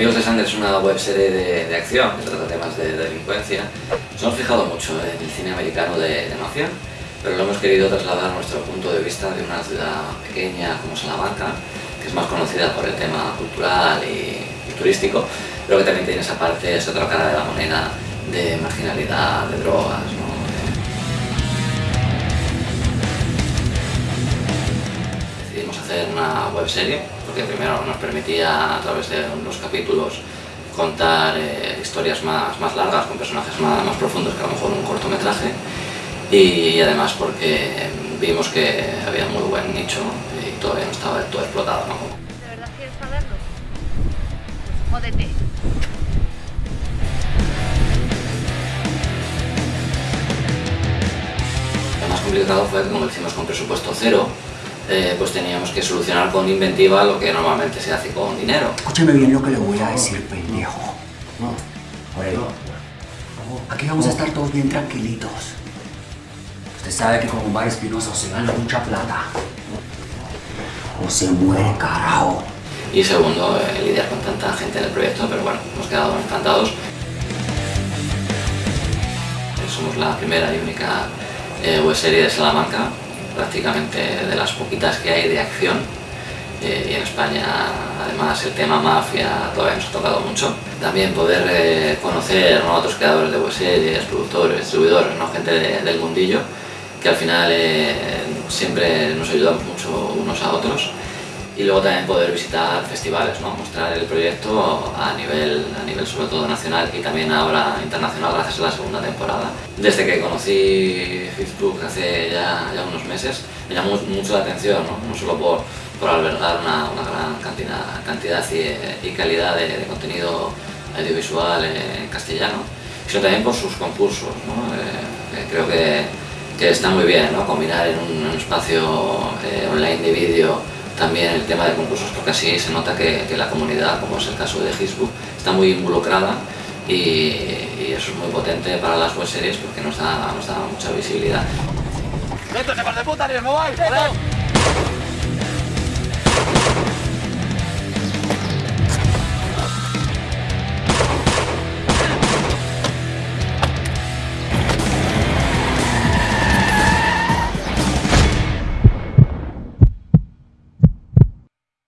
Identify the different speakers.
Speaker 1: Amigos de Sangre es una webserie de, de acción que trata temas de, de delincuencia. Nos hemos fijado mucho en el cine americano de, de mafia, pero lo hemos querido trasladar a nuestro punto de vista de una ciudad pequeña como Salamanca, que es más conocida por el tema cultural y, y turístico, pero que también tiene esa parte, esa otra cara de la moneda de marginalidad, de drogas, ¿no? Decidimos hacer una webserie porque primero nos permitía a través de unos capítulos contar eh, historias más, más largas con personajes más, más profundos que a lo mejor un cortometraje y además porque vimos que había muy buen nicho y todavía no estaba todo explotado. ¿no?
Speaker 2: ¿De verdad quieres saberlo? Pues jódete.
Speaker 1: Lo más complicado fue que como lo hicimos con presupuesto cero, eh, pues teníamos que solucionar con inventiva lo que normalmente se hace con dinero.
Speaker 3: Escúcheme bien lo que le voy a decir, pendejo. Oye, aquí vamos a estar todos bien tranquilitos. Usted sabe que con Omar Espinosa se gana mucha plata. O se muere, carajo.
Speaker 1: Y segundo, eh, lidiar con tanta gente en el proyecto, pero bueno, hemos quedado encantados. Eh, Somos la primera y única eh, webserie de Salamanca, prácticamente de las poquitas que hay de acción. Eh, y en España, además, el tema mafia todavía nos ha tocado mucho. También poder eh, conocer ¿no? otros creadores de webseries, productores, distribuidores, ¿no? gente de- del mundillo, que al final eh, siempre nos ayudamos mucho unos a otros y luego también poder visitar festivales, ¿no? mostrar el proyecto a nivel, a nivel sobre todo nacional y también ahora internacional gracias a la segunda temporada. Desde que conocí Facebook hace ya, ya unos meses me llamó mucho la atención, no, no solo por, por albergar una, una gran cantidad, cantidad y, y calidad de, de contenido audiovisual en castellano, sino también por sus concursos. ¿no? Eh, que creo que, que está muy bien combinar en un, un espacio eh, online de vídeo también el tema de concursos porque así se nota que, la comunidad, como es el caso de Facebook, está muy involucrada y, eso es muy potente para las webseries porque nos da, nos da mucha visibilidad.
Speaker 4: ¡Vete, de puta, ni.